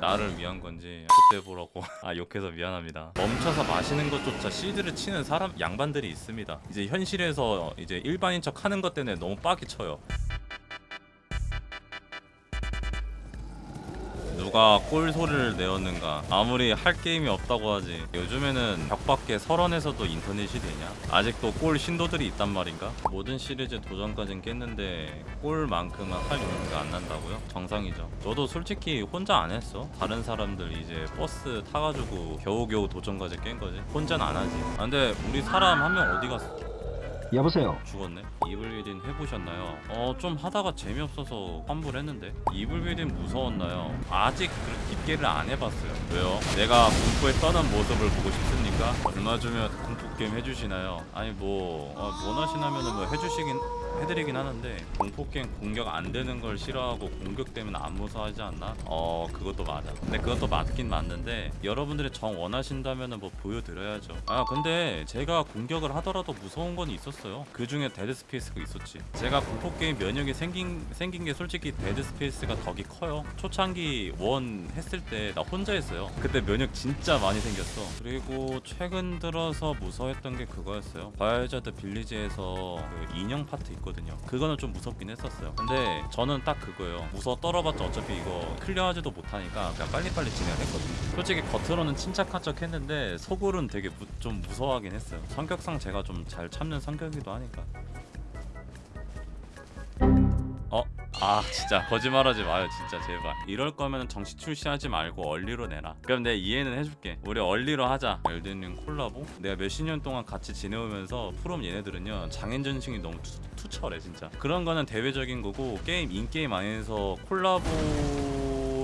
나를 위한 건지 그때 보라고. 아 욕해서 미안합니다. 멈춰서 마시는 것조차 실드를 치는 사람 양반들이 있습니다. 이제 현실에서 이제 일반인 척 하는 것 때문에 너무 빡이 쳐요 누가 꼴 소리를 내었는가. 아무리 할 게임이 없다고 하지 요즘에는 벽 밖에 설원에서도 인터넷이 되냐? 아직도 꼴 신도들이 있단 말인가? 모든 시리즈 도전까진 깼는데 꼴만큼은 할 용기가 안 난다고요? 정상이죠. 저도 솔직히 혼자 안 했어. 다른 사람들 이제 버스 타가지고 겨우겨우 도전까지 깬 거지. 혼자는 안 하지. 아, 근데 우리 사람 한 명 어디 갔어? 여보세요. 죽었네. 이블 위딘 해보셨나요? 어 좀 하다가 재미없어서 환불했는데 이블 위딘 무서웠나요? 아직 깊게를 안 해봤어요. 왜요? 내가 공포에 떠는 모습을 보고 싶습니까? 얼마 주면 공포 게임 해주시나요? 아니 뭐 어, 원하시나면은 뭐 해주시긴 해드리긴 하는데 공포 게임 공격 안 되는 걸 싫어하고 공격되면 안 무서워하지 않나? 어 그것도 맞아. 근데 그것도 맞긴 맞는데 여러분들이 정 원하신다면은 뭐 보여드려야죠. 아 근데 제가 공격을 하더라도 무서운 건 있었어요. 그 중에 데드 스페이스가 있었지. 제가 공포 게임 면역이 생긴 생긴 게 솔직히 데드 스페이스가 덕이 커요. 초창기 one 했을 때 나 혼자 했어요. 그때 면역 진짜 많이 생겼어. 그리고 최근 들어서 무서웠던 게 그거였어요. 바이오하자드 빌리지에서 그 인형 파트 있거든요. 그거는 좀 무섭긴 했었어요. 근데 저는 딱 그거예요. 무서워 떨어봤자 어차피 이거 클리어하지도 못하니까 그냥 빨리빨리 진행을 했거든요. 솔직히 겉으로는 침착한 척 했는데 속으로는 되게 무- 좀 무서워하긴 했어요. 성격상 제가 좀 잘 참는 성격이기도 하니까. 아 진짜 거짓말하지 마요 진짜 제발. 이럴 거면 정시 출시하지 말고 early로 내라 그럼 내가 이해는 해줄게. 우리 early로 하자. 엘든링 콜라보? 내가 몇십 년 동안 같이 지내오면서 프롬 얘네들은요 장인전승이 너무 투, 투철해 진짜. 그런 거는 대외적인 거고 게임 in-game 안에서 콜라보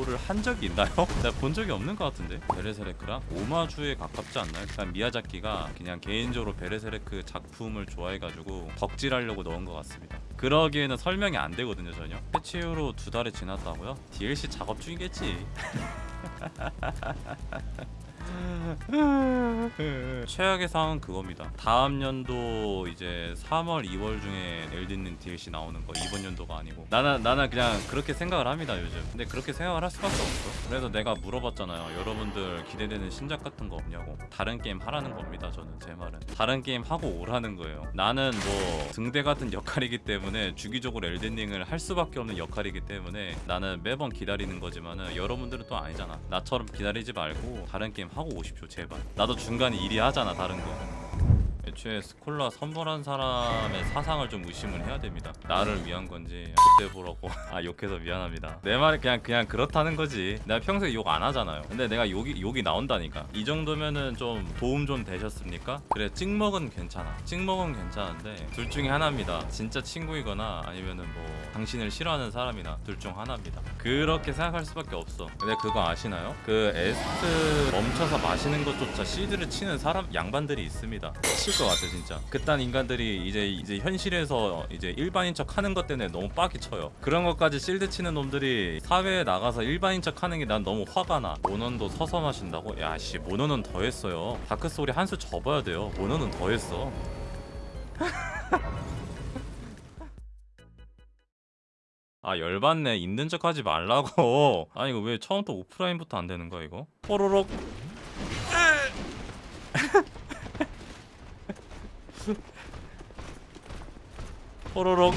를 한 적이 있나요? 내가 본 적이 없는 것 같은데 베르세르크랑 오마주에 가깝지 않나요? 그냥 미야자키가 그냥 개인적으로 베르세르크 작품을 좋아해가지고 덕질하려고 넣은 것 같습니다 그러기에는 설명이 안 되거든요 전혀 패치 이후로 두 달이 지났다고요? DLC 작업 중이겠지 최악의 상황은 그겁니다. 다음 연도 이제 3월, 2월 중에 엘든링 DLC 나오는 거 이번 연도가 아니고 나는 나는 그냥 그렇게 생각을 합니다 요즘. 근데 그렇게 생각을 할 수밖에 없어. 그래서 내가 물어봤잖아요. 여러분들 기대되는 신작 같은 거 없냐고. 다른 게임 하라는 겁니다. 저는 제 말은 다른 게임 하고 오라는 거예요. 나는 뭐 등대 같은 역할이기 때문에 주기적으로 엘든링을 할 수밖에 없는 역할이기 때문에 나는 매번 기다리는 거지만은 여러분들은 또 아니잖아. 나처럼 기다리지 말고 다른 게임 하고 오십시오 제발. 나도 중간에 일이 하잖아 다른 거. 애초에 스콜라 선물한 사람의 사상을 좀 의심을 해야 됩니다. 나를 위한 건지 그때 보라고 아 욕해서 미안합니다. 내 말이 그냥 그냥 그렇다는 거지. 내가 평소에 욕 안 하잖아요. 근데 내가 욕이 욕이 나온다니까. 이 정도면은 좀 도움 좀 되셨습니까? 그래 찍먹은 괜찮아. 찍먹은 괜찮은데 둘 중에 하나입니다. 진짜 친구이거나 아니면은 뭐 당신을 싫어하는 사람이나 둘 중 하나입니다. 그렇게 생각할 수밖에 없어. 근데 그거 아시나요? 그 에스트 멈춰서 마시는 것조차 shield를 치는 사람 양반들이 있습니다. 칠것 같아 진짜. 그딴 인간들이 이제 이제 현실에서 이제 일반인 척 하는 것 때문에 너무 빡이 쳐요. 그런 것까지 shield 치는 놈들이 사회에 나가서 일반인 척 하는 게 난 너무 화가 나. 몬헌도 서서 마신다고? 야씨 몬헌은 더 했어요. 다크 소울이 한수 접어야 돼요. 몬헌은 더 했어. 아 열받네 있는 척 하지 말라고 아니 이거 왜 처음부터 오프라인부터 안 되는 거야 이거 호로록 호로록